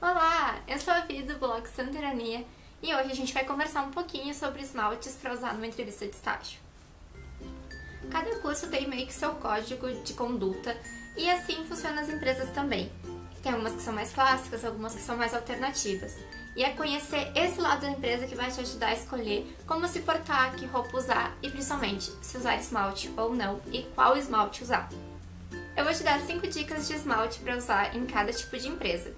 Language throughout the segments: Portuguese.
Olá, eu sou a Vi do blog Santerania e hoje a gente vai conversar um pouquinho sobre esmaltes para usar numa entrevista de estágio. Cada curso tem meio que seu código de conduta e assim funciona as empresas também. Tem algumas que são mais clássicas, algumas que são mais alternativas. E é conhecer esse lado da empresa que vai te ajudar a escolher como se portar, que roupa usar e principalmente se usar esmalte ou não e qual esmalte usar. Eu vou te dar 5 dicas de esmalte para usar em cada tipo de empresa.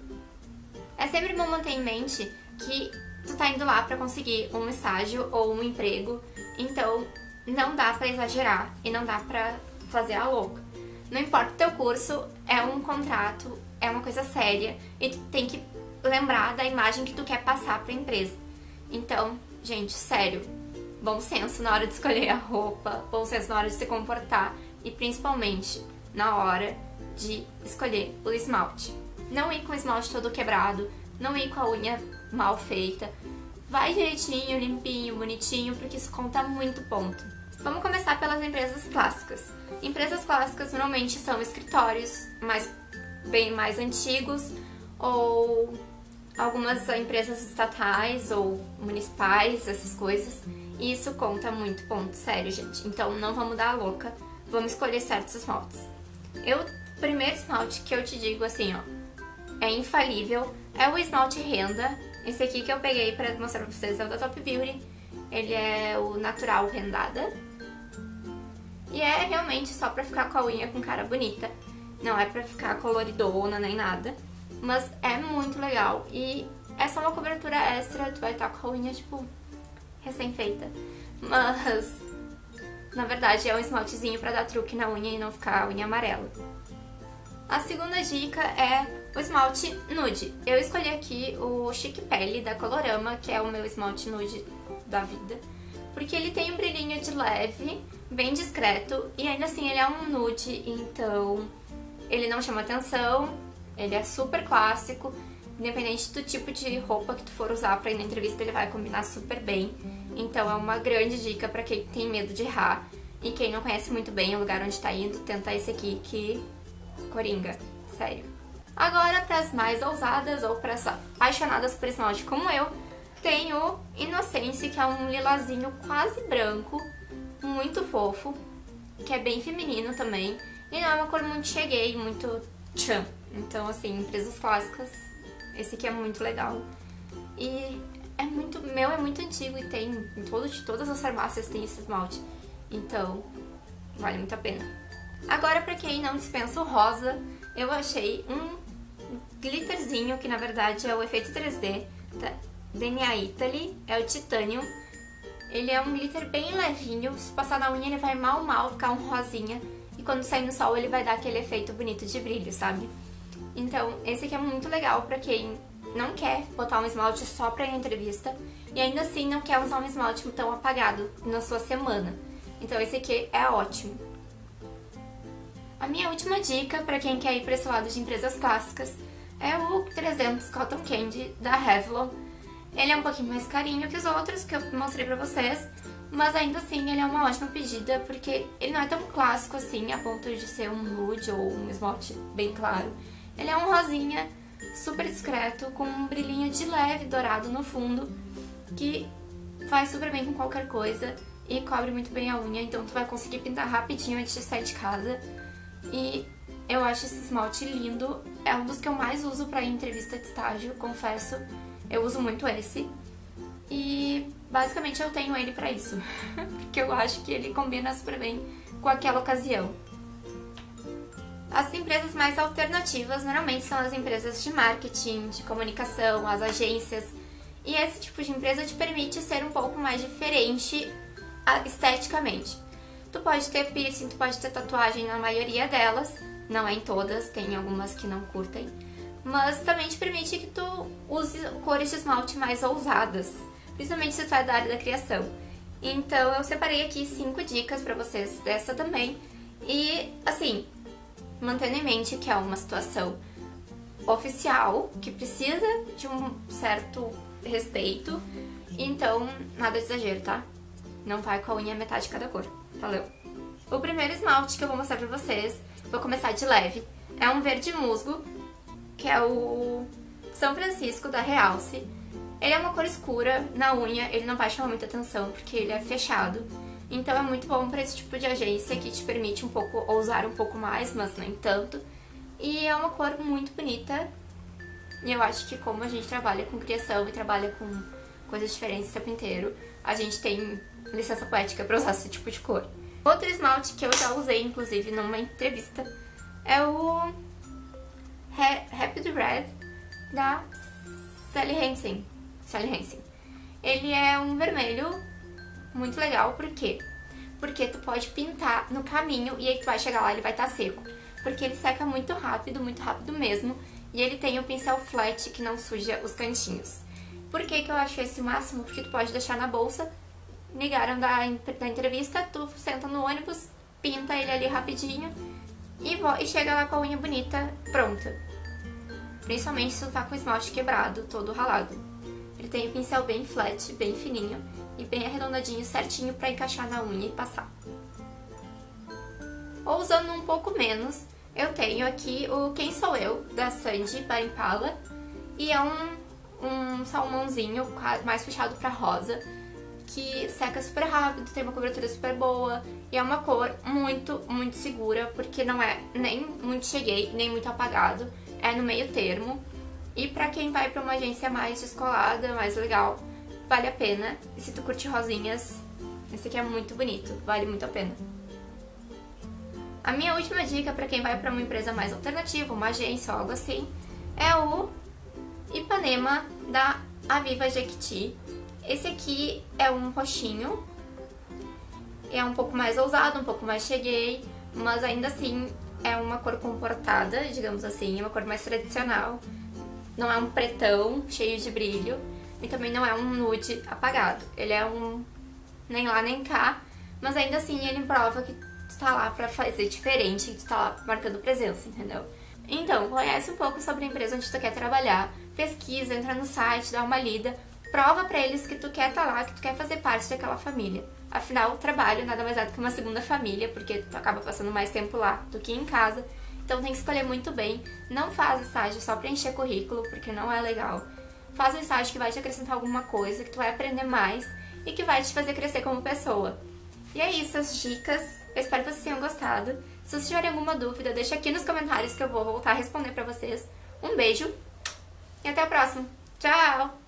É sempre bom manter em mente que tu tá indo lá para conseguir um estágio ou um emprego, então não dá para exagerar e não dá para fazer a louca. Não importa o teu curso, é um contrato, é uma coisa séria e tu tem que lembrar da imagem que tu quer passar para a empresa. Então, gente, sério, bom senso na hora de escolher a roupa, bom senso na hora de se comportar e principalmente na hora de escolher o esmalte. Não ir com o esmalte todo quebrado, não ir com a unha mal feita. Vai direitinho, limpinho, bonitinho, porque isso conta muito ponto. Vamos começar pelas empresas clássicas. Empresas clássicas normalmente são escritórios mais, bem mais antigos ou algumas empresas estatais ou municipais, essas coisas. E isso conta muito ponto, sério, gente. Então não vamos dar a louca, vamos escolher certos esmaltes. Eu, primeiro esmalte que eu te digo assim, ó, é infalível, é o esmalte renda. Esse aqui que eu peguei pra mostrar pra vocês é o da Top Beauty. Ele é o natural rendada. E é realmente só pra ficar com a unha com cara bonita. Não é pra ficar coloridona nem nada. Mas é muito legal. E é só uma cobertura extra, tu vai estar com a unha, tipo, recém-feita. Mas na verdade, é um esmaltezinho para dar truque na unha e não ficar a unha amarela. A segunda dica é o esmalte nude. Eu escolhi aqui o Chic Pele da Colorama, que é o meu esmalte nude da vida. Porque ele tem um brilhinho de leve, bem discreto, e ainda assim ele é um nude, então ele não chama atenção, ele é super clássico, independente do tipo de roupa que tu for usar pra ir na entrevista, ele vai combinar super bem. Então é uma grande dica pra quem tem medo de errar. E quem não conhece muito bem o lugar onde tá indo, tenta esse aqui que coringa, sério. Agora, para as mais ousadas ou para as apaixonadas por esmalte como eu, tem o Inocência, que é um lilazinho quase branco, muito fofo, que é bem feminino também. E não é uma cor muito cheguei, muito tchan. Então, assim, empresas clássicas, esse aqui é muito legal. E é muito, meu é muito antigo e tem, em todo, todas as farmácias tem esse esmalte. Então, vale muito a pena. Agora, pra quem não dispensa o rosa, eu achei um glitterzinho, que na verdade é o efeito 3D, da DNA Italy, é o Titanium. Ele é um glitter bem levinho, se passar na unha ele vai mal mal ficar um rosinha, e quando sair no sol ele vai dar aquele efeito bonito de brilho, sabe? Então, esse aqui é muito legal pra quem não quer botar um esmalte só pra entrevista, e ainda assim não quer usar um esmalte tão apagado na sua semana. Então esse aqui é ótimo. A minha última dica para quem quer ir para esse lado de empresas clássicas é o 300 Cotton Candy da Revlon. Ele é um pouquinho mais carinho que os outros que eu mostrei pra vocês, mas ainda assim ele é uma ótima pedida porque ele não é tão clássico assim a ponto de ser um nude ou um esmalte bem claro. Ele é um rosinha super discreto com um brilhinho de leve dourado no fundo que faz super bem com qualquer coisa e cobre muito bem a unha, então tu vai conseguir pintar rapidinho antes de sair de casa. E eu acho esse esmalte lindo, é um dos que eu mais uso pra entrevista de estágio, confesso. Eu uso muito esse. E basicamente eu tenho ele pra isso, porque eu acho que ele combina super bem com aquela ocasião. As empresas mais alternativas normalmente são as empresas de marketing, de comunicação, as agências. E esse tipo de empresa te permite ser um pouco mais diferente esteticamente. Tu pode ter piercing, tu pode ter tatuagem na maioria delas, não é em todas, tem algumas que não curtem, mas também te permite que tu use cores de esmalte mais ousadas, principalmente se tu é da área da criação. Então eu separei aqui cinco dicas pra vocês dessa também, e assim, mantendo em mente que é uma situação oficial, que precisa de um certo respeito, então nada de exagero, tá? Não vai com a unha metade de cada cor. Valeu! O primeiro esmalte que eu vou mostrar pra vocês, vou começar de leve, é um verde musgo, que é o São Francisco da Realce. Ele é uma cor escura na unha, ele não vai chamar muita atenção porque ele é fechado. Então é muito bom para esse tipo de agência que te permite um pouco ousar um pouco mais, mas nem tanto. E é uma cor muito bonita. E eu acho que como a gente trabalha com criação e trabalha com coisas diferentes o tempo inteiro, a gente tem licença poética para usar esse tipo de cor. Outro esmalte que eu já usei, inclusive, numa entrevista, é o Rapid Red da Sally Hansen. Sally Hansen. Ele é um vermelho muito legal, por quê? Porque tu pode pintar no caminho e aí tu vai chegar lá ele vai estar tá seco. Porque ele seca muito rápido, muito rápido mesmo, e ele tem o pincel flat que não suja os cantinhos. Por que, que eu acho esse máximo? Porque tu pode deixar na bolsa, ligaram da, da entrevista, tu senta no ônibus, pinta ele ali rapidinho e, e chega lá com a unha bonita, pronta. Principalmente se tu tá com o esmalte quebrado, todo ralado. Ele tem o pincel bem flat, bem fininho e bem arredondadinho, certinho pra encaixar na unha e passar. Ou usando um pouco menos, eu tenho aqui o Quem Sou Eu, da Sandy Barimpala, e é um, um salmãozinho mais puxado pra rosa, que seca super rápido, tem uma cobertura super boa, e é uma cor muito, muito segura, porque não é nem muito cheguei, nem muito apagado, é no meio termo. E pra quem vai pra uma agência mais descolada, mais legal, vale a pena. E se tu curte rosinhas, esse aqui é muito bonito, vale muito a pena. A minha última dica para quem vai para uma empresa mais alternativa, uma agência ou algo assim, é o Ipanema da Aviva Jequiti. Esse aqui é um roxinho, é um pouco mais ousado, um pouco mais cheguei, mas ainda assim é uma cor comportada, digamos assim, uma cor mais tradicional. Não é um pretão cheio de brilho e também não é um nude apagado. Ele é um nem lá nem cá, mas ainda assim ele prova que tu tá lá pra fazer diferente, que tu tá lá marcando presença, entendeu? Então, conhece um pouco sobre a empresa onde tu quer trabalhar, pesquisa, entra no site, dá uma lida, prova pra eles que tu quer estar tá lá, que tu quer fazer parte daquela família. Afinal, o trabalho nada mais é do que uma segunda família, porque tu acaba passando mais tempo lá do que em casa. Então tem que escolher muito bem. Não faz estágio só pra encher currículo, porque não é legal. Faz um estágio que vai te acrescentar alguma coisa, que tu vai aprender mais e que vai te fazer crescer como pessoa. E é isso, as dicas. Eu espero que vocês tenham gostado. Se vocês tiverem alguma dúvida, deixa aqui nos comentários que eu vou voltar a responder pra vocês. Um beijo e até o próximo. Tchau!